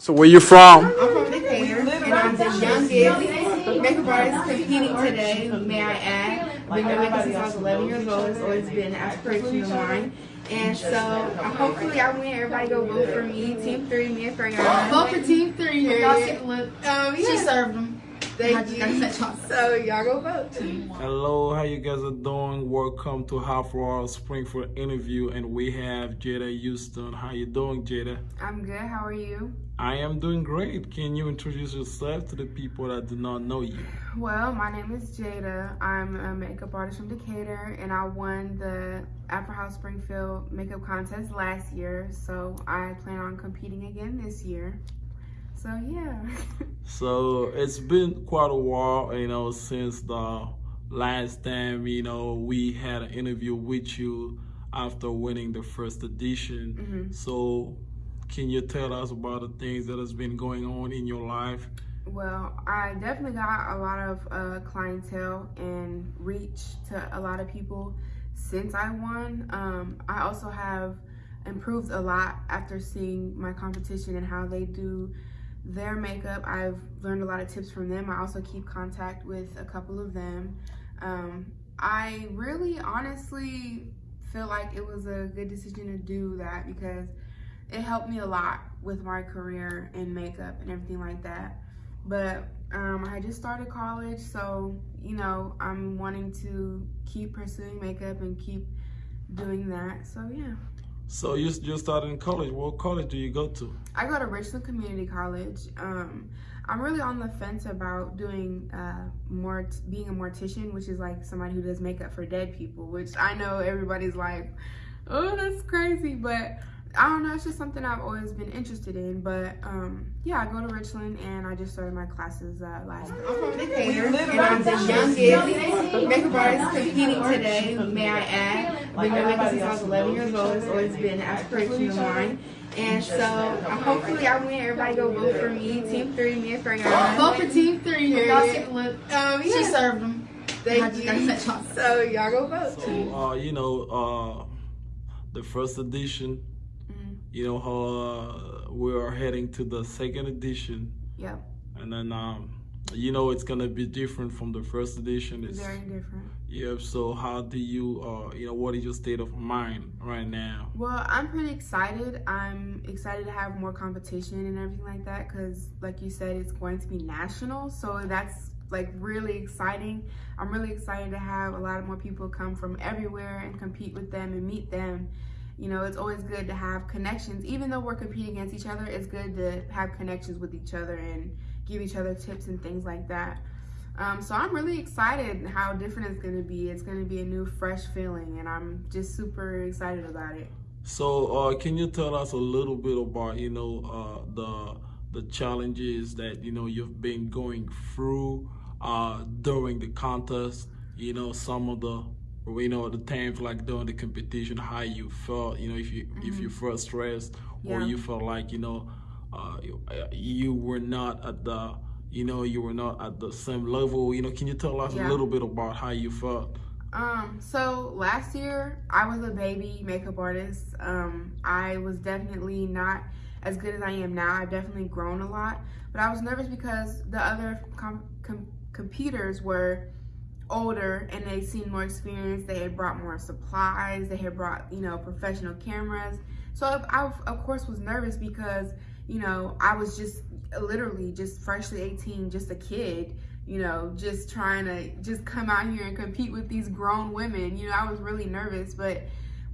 So where you from? I'm from Decatur, and I'm the youngest makeup artist competing today, may I add. I've been doing makeup since I was 11 years old. It's always been an aspiration of mine. And so uh, hopefully I win. Everybody go vote for me. Team 3, me and Fariana. Vote for Team 3. Y'all see- Um, yeah. She served them. Thank you. So y'all go vote. Hello, how you guys are doing? Welcome to Half Hour Springfield interview, and we have Jada Houston. How you doing, Jada? I'm good. How are you? I am doing great. Can you introduce yourself to the people that do not know you? Well, my name is Jada. I'm a makeup artist from Decatur, and I won the Afro House Springfield makeup contest last year. So I plan on competing again this year. So yeah. So it's been quite a while, you know, since the last time, you know, we had an interview with you after winning the first edition. Mhm. So can you tell us about the things that has been going on in your life? Well, I definitely got a lot of uh, clientele and reach to a lot of people since I won. Um, I also have improved a lot after seeing my competition and how they do their makeup. I've learned a lot of tips from them. I also keep contact with a couple of them. Um, I really honestly feel like it was a good decision to do that because it helped me a lot with my career in makeup and everything like that. But um, I just started college, so you know I'm wanting to keep pursuing makeup and keep doing that. So yeah, So you just started in college. What college do you go to? I go to Richland Community College. Um, I'm really on the fence about doing uh, more being a mortician, which is like somebody who does makeup for dead people. Which I know everybody's like, oh, that's crazy, but I don't know. It's just something I've always been interested in. But um, yeah, I go to Richland and I just started my classes uh, last. I'm from Decatur, and I'm the youngest makeup artist competing today. May I add? I've been doing makeup since I was 11 years old. It's always been an aspiration of mine. And so hopefully I win. Everybody go vote for me. Team 3, me and Fariana. Vote for Team 3 here. Y'all see- Um, She She served them. Thank you. So y'all go vote. So uh, you know, uh, the first edition. Mhm. You know how uh, we are heading to the second edition, Yep, and then um, you know it's gonna be different from the first edition. It's, very different. Yep. So how do you, uh, you know, what is your state of mind right now? Well, I'm pretty excited. I'm excited to have more competition and everything like that because, like you said, it's going to be national. So that's like really exciting. I'm really excited to have a lot of more people come from everywhere and compete with them and meet them. You know, it's always good to have connections. Even though we're competing against each other, it's good to have connections with each other and give each other tips and things like that. Um, so I'm really excited how different it's going to be. It's going to be a new, fresh feeling, and I'm just super excited about it. So uh, can you tell us a little bit about, you know, uh, the the challenges that you know you've been going through uh, during the contest? You know, some of the you know the times like during the competition, how you felt. You know, if you if you felt stressed or you felt like you know uh, you, uh, you were not at the you know you were not at the same level. You know, can you tell us a little bit about how you felt? Um, so last year I was a baby makeup artist. Um, I was definitely not as good as I am now. I've definitely grown a lot, but I was nervous because the other com- com- competitors were older and they seemed more experienced. They had brought more supplies. They had brought, you know, professional cameras. So I, of course, was nervous because, you know, I was just literally just freshly 18, just a kid, you know, just trying to just come out here and compete with these grown women. You know, I was really nervous, but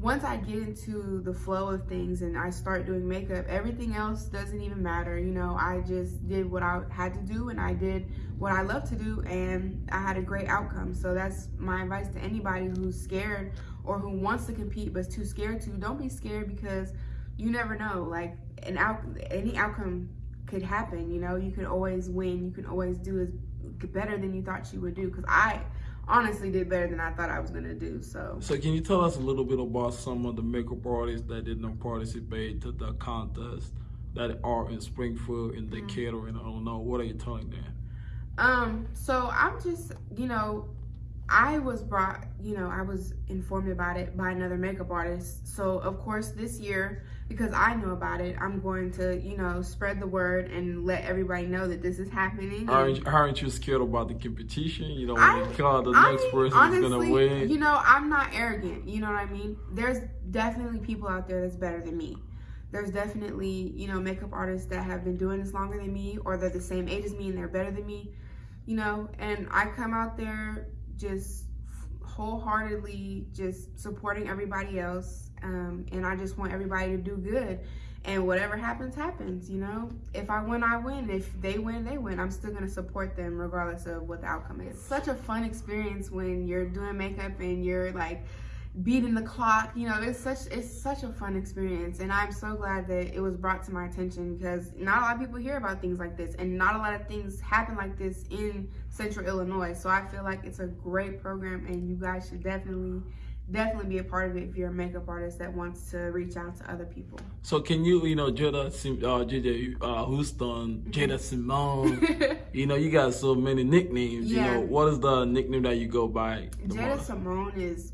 once I get into the flow of things and I start doing makeup, everything else doesn't even matter. You know, I just did what I had to do and I did what I love to do and I had a great outcome. So that's my advice to anybody who's scared or who wants to compete but's too scared to. Don't be scared because you never know. Like an out any outcome could happen, you know. You can always win. You can always do as better than you thought you would do cuz I honestly did better than I thought I was going to do. So So can you tell us a little bit about some of the makeup artists that did not participate to the contest that are in Springfield, in Decatur, and I don't know. What are you telling them? Um, so I'm just, you know, I was brought, you know, I was informed about it by another makeup artist. So, of course, this year, because I know about it, I'm going to, you know, spread the word and let everybody know that this is happening. Aren't, aren't you scared about the competition? You know, you call the I next mean, person is gonna win. You know, I'm not arrogant. You know what I mean? There's definitely people out there that's better than me. There's definitely, you know, makeup artists that have been doing this longer than me or they're the same age as me and they're better than me. You know, and I come out there just wholeheartedly just supporting everybody else. Um, and I just want everybody to do good. And whatever happens, happens, you know? If I win, I win. If they win, they win. I'm still gonna support them regardless of what the outcome is. Such a fun experience when you're doing makeup and you're like beating the clock. You know, it's such it's such a fun experience. And I'm so glad that it was brought to my attention because not a lot of people hear about things like this and not a lot of things happen like this in central Illinois. So I feel like it's a great program and you guys should definitely definitely be a part of it if you're a makeup artist that wants to reach out to other people. So can you, you know, Jada, Sim- uh, JJ uh, Houston, Jada Simone, you know, you got so many nicknames. You Yeah. know, what is the nickname that you go by? Jada? Simone is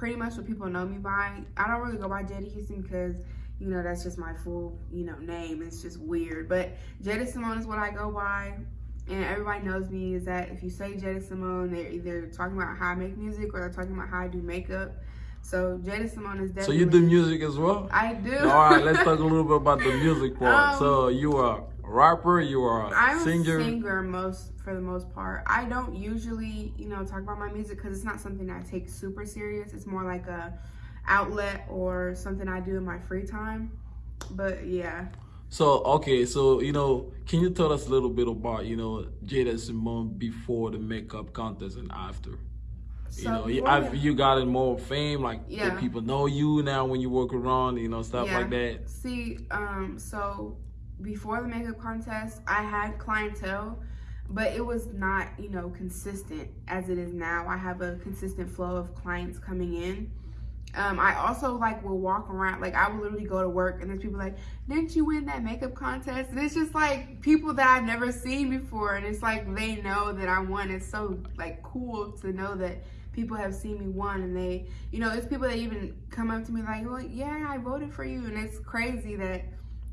pretty much what people know me by. I don't really go by Jada Houston because, you know, that's just my full, you know, name. It's just weird. But Jada Simone is what I go by. And everybody knows me is that if you say Jada Simone, they're either talking about how I make music or they're talking about how I do makeup. So Jada Simone is definitely. So you do music as well? I do. All right, let's talk a little bit about the music part. Um, so you are rapper, you are a I'm singer. a singer most for the most part. I don't usually, you know, talk about my music because it's not something I take super serious. It's more like a outlet or something I do in my free time. But yeah, So okay, so you know, can you tell us a little bit about you know Jada Simone before the makeup contest and after? So You know, you, the- you gotten more fame, like Yeah. people know you now when you walk around, you know, stuff Yeah. like that. See, um, so before the makeup contest, I had clientele, but it was not, you know, consistent as it is now. I have a consistent flow of clients coming in. Um, I also like will walk around, like I will literally go to work and there's people like, didn't you win that makeup contest? And it's just like people that I've never seen before, and it's like they know that I won. It's so like cool to know that people have seen me won, and they, you know, it's people that even come up to me like, well, yeah, I voted for you, and it's crazy that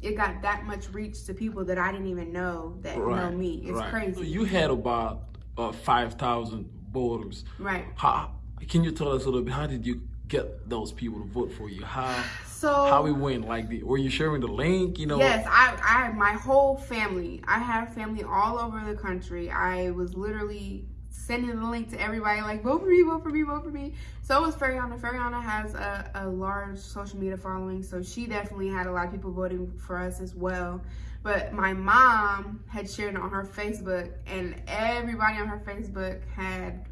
it got that much reach to people that I didn't even know that know me. It's right. crazy, you had about uh, five thousand voters. right? How can you tell us a little bit? How did you get those people to vote for you? How So how we went? Like, the, were you sharing the link? You know, Yes, I, I, my whole family. I have family all over the country. I was literally sending the link to everybody, like vote for me, vote for me, vote for me. So was Fariana. Fariana has a, a large social media following, so she definitely had a lot of people voting for us as well. But my mom had shared it on her Facebook, and everybody on her Facebook had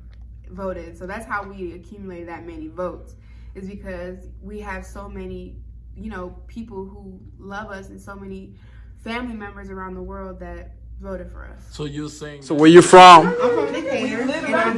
voted. So that's how we accumulated that many votes, is because we have so many, you know, people who love us and so many family members around the world that voted for us. So you're saying So where you from? I'm from Decatur, and I'm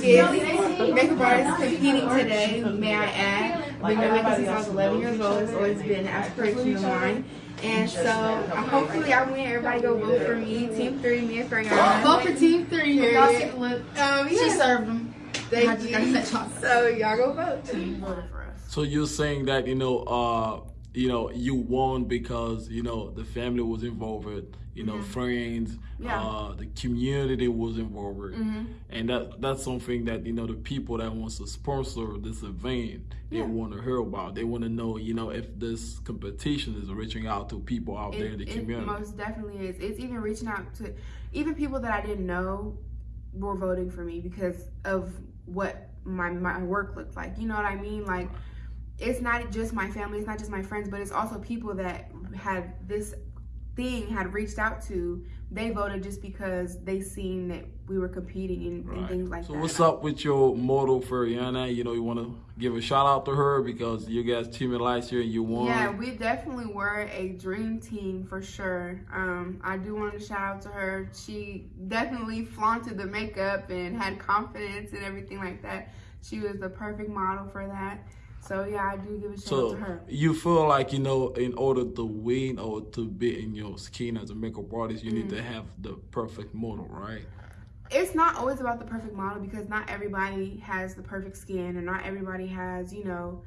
the youngest makeup artist competing today, may I add. Been doing makeup since I was 11 years old. It's always been an aspiration of mine. And so uh, hopefully I win. Everybody go vote for me. Team 3, me and Fariana. Vote for Team Three here. Y'all yeah. see- Um, She served them. Thank I just gotta you. So y'all go vote. Team voted for us. So you're saying that you know, uh, you know, you won because you know the family was involved, you know, friends, Mm-hmm. Yeah. uh, the community was involved, Mm-hmm. and that that's something that you know the people that wants to sponsor this event they Yeah. want to hear about. They want to know, you know, if this competition is reaching out to people out there in the It, it community. most definitely is. It's even reaching out to even people that I didn't know were voting for me because of what my my work looked like. You know what I mean? Like it's not just my family, it's not just my friends, but it's also people that had this thing had reached out to. They voted just because they seen that we were competing and, and things like so that. So what's up with your model Fariana? You know, you want to give a shout out to her because you guys teamed last year and you won. Yeah, we definitely were a dream team for sure. Um, I do want to shout out to her. She definitely flaunted the makeup and had confidence and everything like that. She was the perfect model for that. So yeah, I do give a shout out So to her. you feel like you know, in order to win or to be in your skin as a makeup artist, you need to Mm-hmm. have the perfect model, right? it's not always about the perfect model because not everybody has the perfect skin and not everybody has, you know,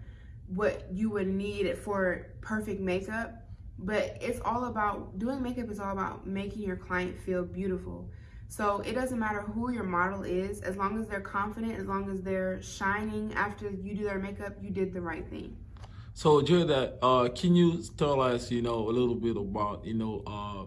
what you would need for perfect makeup. But it's all about doing makeup is all about making your client feel beautiful. So it doesn't matter who your model is, as long as they're confident, as long as they're shining after you do their makeup, you did the right thing. So, Jada, uh, can you tell us, you know, a little bit about, you know, uh,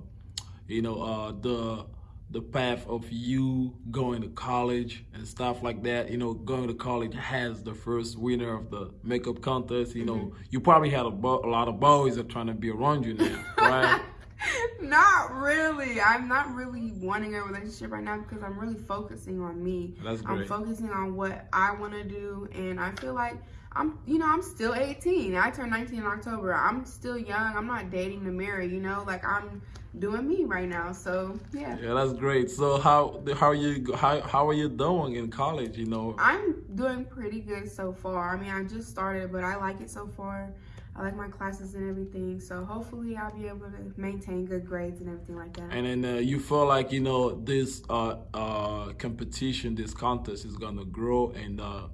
you know, uh, the the path of you going to college and stuff like that. You know, going to college has the first winner of the makeup contest. You know, mm-hmm. you probably had a, a lot of boys that are trying to be around you now, right? not really. I'm not really wanting a relationship right now because I'm really focusing on me. That's great. I'm focusing on what I want to do, and I feel like I'm, you know, I'm still 18. I turned 19 in October. I'm still young. I'm not dating to marry. You know, like I'm doing me right now. So yeah. Yeah, that's great. So how how are you how how are you doing in college? You know. I'm doing pretty good so far. I mean, I just started, but I like it so far. I like my classes and everything. So hopefully I'll be able to maintain good grades and everything like that. And then uh, you feel like you know this uh, uh, competition, this contest is gonna grow and uh,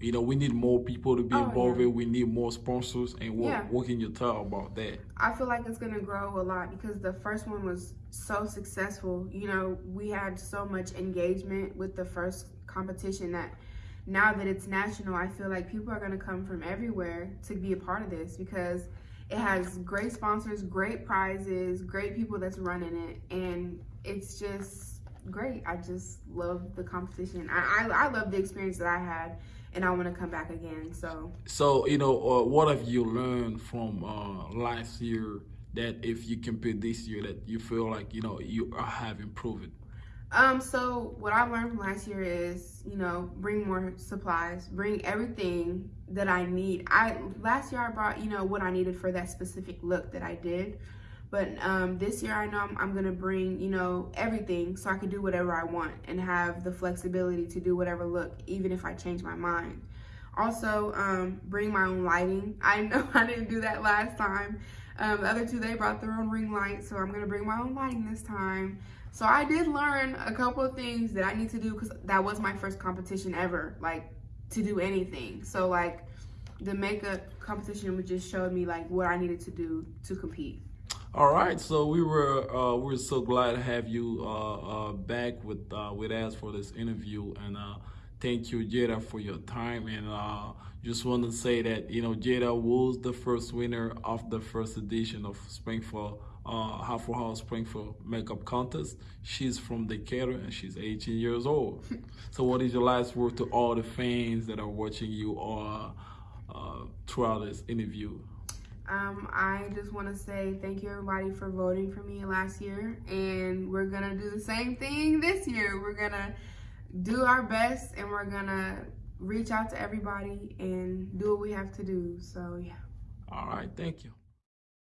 you know, we need more people to be oh, involved. Yeah. We need more sponsors. And what, yeah. what can you tell about that? I feel like it's going to grow a lot because the first one was so successful. You know, we had so much engagement with the first competition that now that it's national, I feel like people are going to come from everywhere to be a part of this because it has great sponsors, great prizes, great people that's running it. And it's just great. I just love the competition. I, I, I love the experience that I had and I want to come back again. So, so you know, uh, what have you learned from uh, last year that if you compete this year, that you feel like you know you have improved? Um, so what I learned from last year is, you know, bring more supplies, bring everything that I need. I last year I brought, you know, what I needed for that specific look that I did. But um, this year, I know I'm, I'm, gonna bring, you know, everything so I can do whatever I want and have the flexibility to do whatever look, even if I change my mind. Also, um, bring my own lighting. I know I didn't do that last time. Um, the other two, they brought their own ring light, so I'm gonna bring my own lighting this time. So I did learn a couple of things that I need to do because that was my first competition ever, like to do anything. So like the makeup competition just showed me like what I needed to do to compete. All right, so we were uh, we are so glad to have you uh, uh, back with uh, with us for this interview, and uh, thank you, Jada, for your time. And uh, just want to say that you know Jada was the first winner of the first edition of Springfield uh, Half House Springfield Makeup Contest. She's from Decatur and she's 18 years old. so, what is your last word to all the fans that are watching you or throughout this interview? Um, I just want to say thank you everybody for voting for me last year, and we're gonna do the same thing this year. We're gonna do our best, and we're gonna reach out to everybody and do what we have to do. So yeah. All right, thank you.